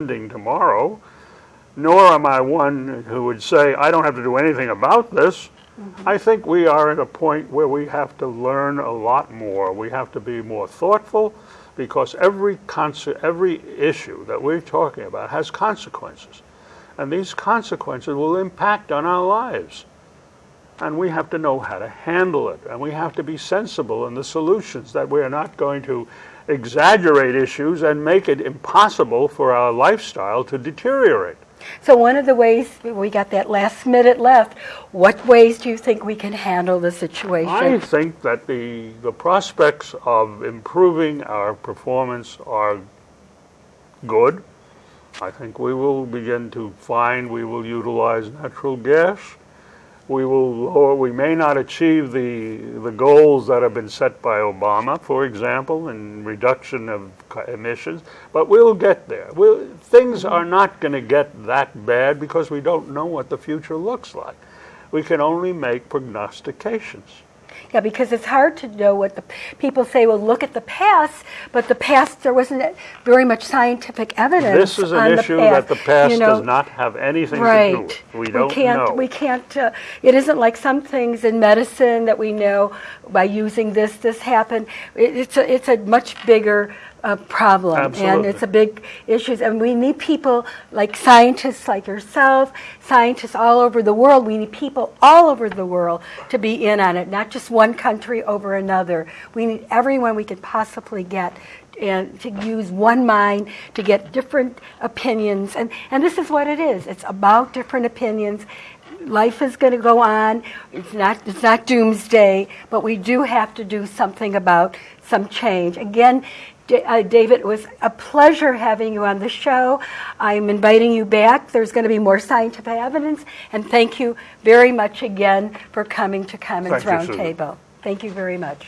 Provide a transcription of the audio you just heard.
ending tomorrow, nor am I one who would say, I don't have to do anything about this. Mm-hmm. I think we are at a point where we have to learn a lot more. We have to be more thoughtful because every, conse- every issue that we're talking about has consequences. And these consequences will impact on our lives. And we have to know how to handle it. And we have to be sensible in the solutions that we are not going to exaggerate issues and make it impossible for our lifestyle to deteriorate. So one of the ways, we got that last minute left, what ways do you think we can handle the situation? I think that the, the prospects of improving our performance are good. I think we will begin to find we will utilize natural gas. We will lower, we may not achieve the, the goals that have been set by Obama, for example, in reduction of emissions, but we'll get there. We'll, things are not going to get that bad because we don't know what the future looks like. We can only make prognostications. Yeah, because it's hard to know what the people say. Well, look at the past, but the past there wasn't very much scientific evidence. This is an on issue the past. that the past you know, does not have anything right. to do with. We don't can't. know. We can't. Uh, it isn't like some things in medicine that we know by using this. This happened. It, it's a. It's a much bigger. Uh, problem and it's a big issue. And we need people like scientists like yourself scientists all over the world. We need people all over the world to be in on it not just one country over another. We need everyone we could possibly get and to use one mind to get different opinions. And and this is what it is. It's about different opinions life is going to go on it's not it's not doomsday but we do have to do something about some change again Da- uh, David, it was a pleasure having you on the show. I'm inviting you back. There's going to be more scientific evidence. And thank you very much again for coming to Commons Roundtable. Thank you very much.